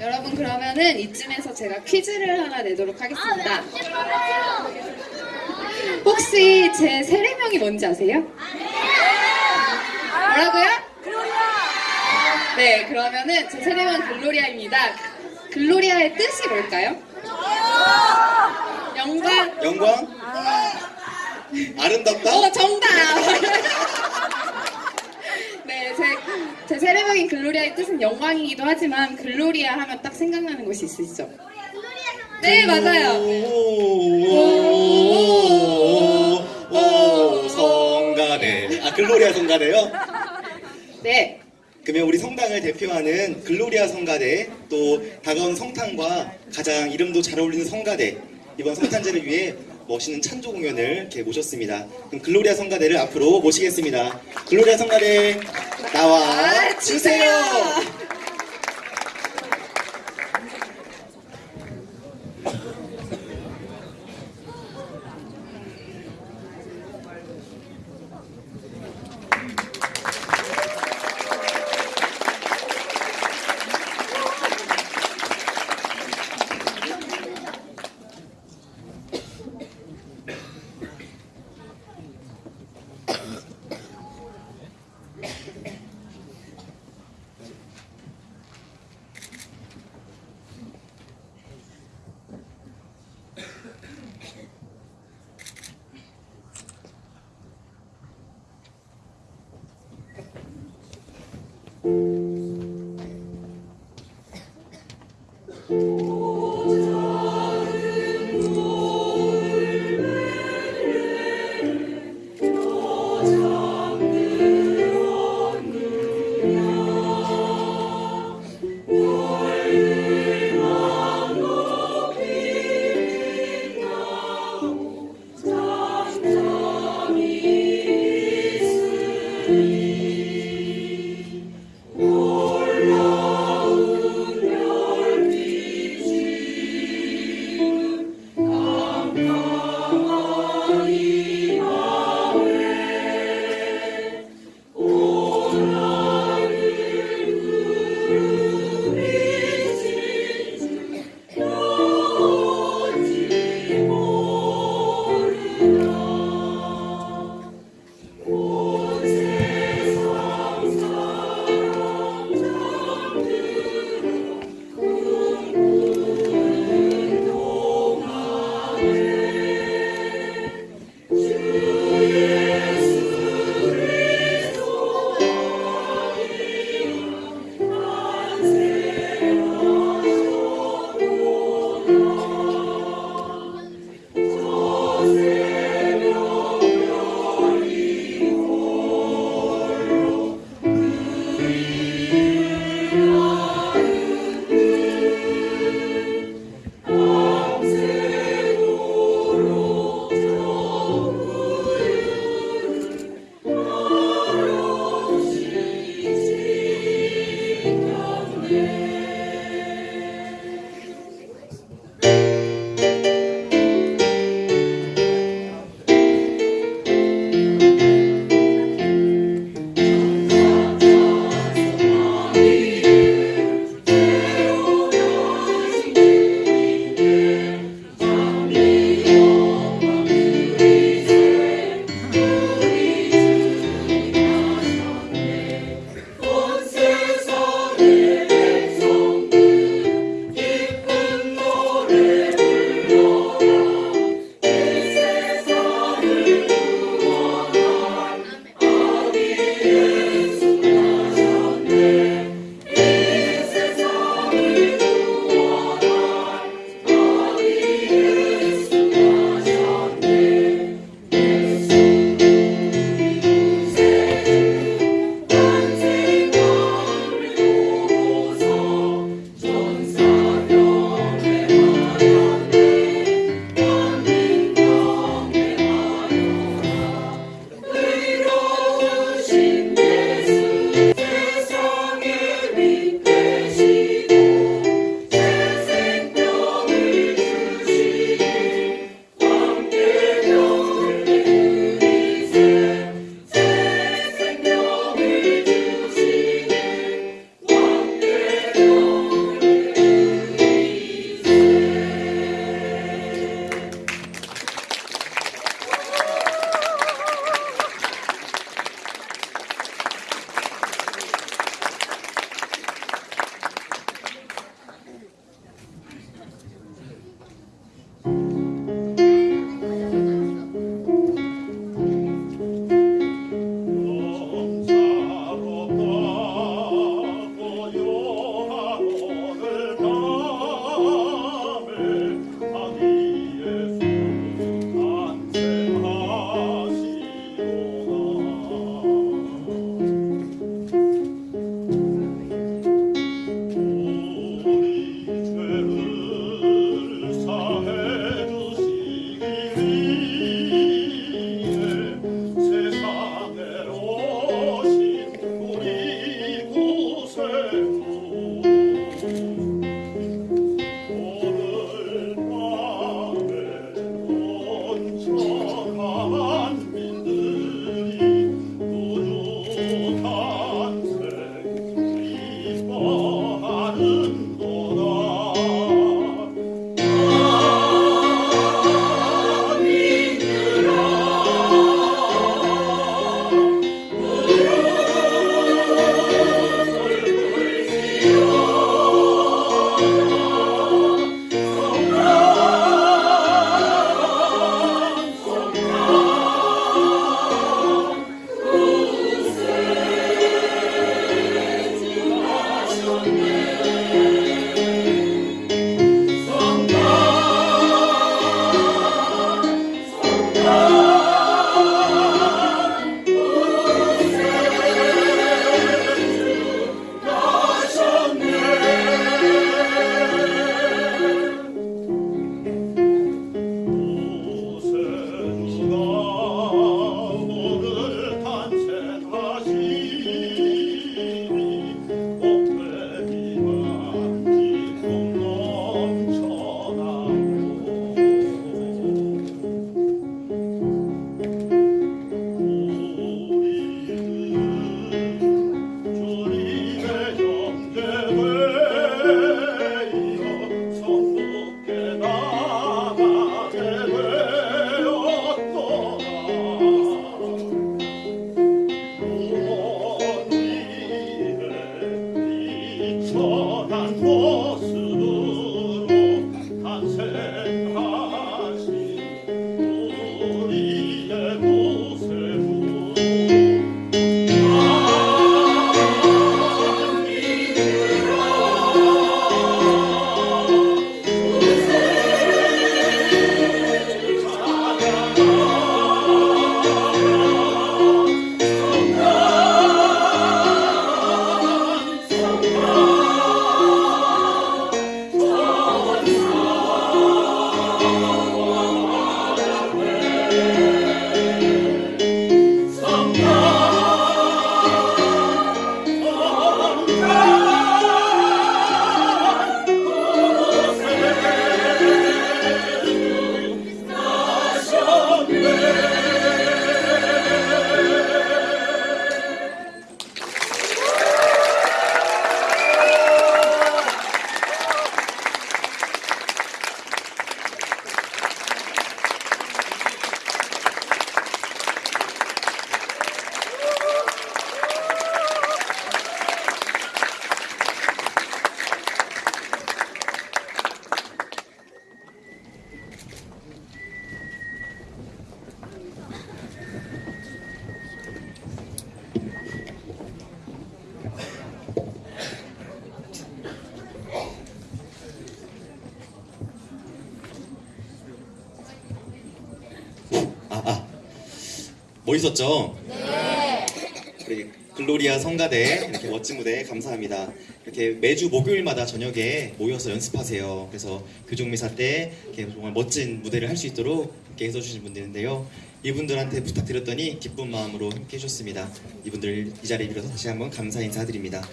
여러분 그러면은 이쯤에서 제가 퀴즈를 하나 내도록 하겠습니다. 혹시 제 세례명이 뭔지 아세요? 뭐라고요? 네, 그러면은 제 세례명 글로리아입니다. 글로리아의 뜻이 뭘까요? 영광. 영광? 아름답다? 어, 정답! 네, 제, 제 세례명인 글로리아의 뜻은 영광이기도 하지만 글로리아 하면 딱 생각나는 곳이 있으시죠? 네, 맞아요. 오, 오, 오, 성가대. 아, 글로리아 성가대요? 네, 그러면 우리 성당을 대표하는 글로리아 성가대, 또 다가온 성탄과 가장 이름도 잘 어울리는 성가대, 이번 성탄제를 위해 멋있는 찬조 공연을 이렇게 모셨습니다. 그럼 글로리아 성가대를 앞으로 모시겠습니다. 글로리아 성가대 나와 주세요. 멋있었죠? 네. 우리 글로리아 성가대 이렇게 멋진 무대 감사합니다. 이렇게 매주 목요일마다 저녁에 모여서 연습하세요. 그래서 교종미사 때 이렇게 정말 멋진 무대를 할 수 있도록 이렇게 해주신 분들인데요. 이분들한테 부탁드렸더니 기쁜 마음으로 함께 해줬습니다. 이분들 이 자리에 빌어서 다시 한번 감사 인사드립니다.